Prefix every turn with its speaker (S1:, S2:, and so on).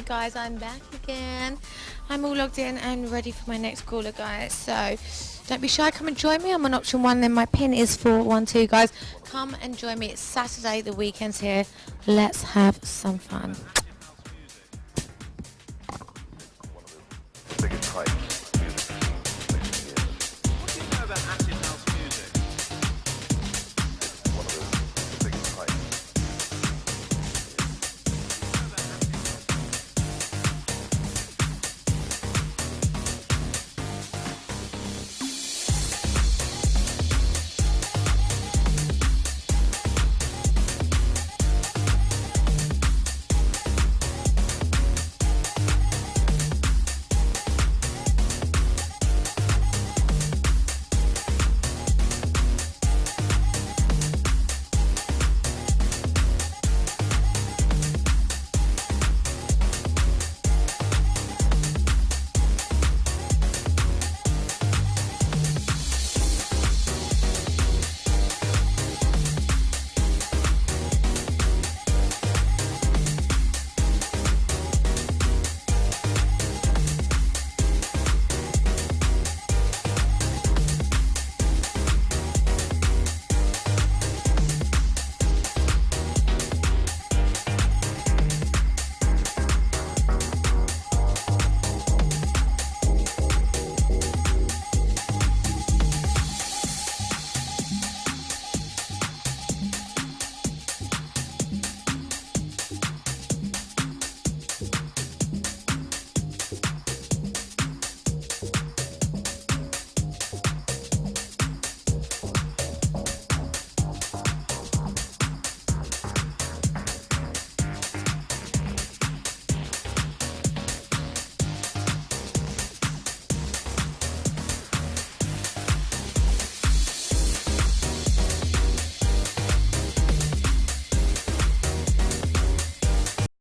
S1: Hi guys, I'm back again. I'm all logged in and ready for my next caller guys. So don't be shy, come and join me. I'm on option one, then my pin is 412 guys. Come and join me. It's Saturday, the weekend's here. Let's have some fun.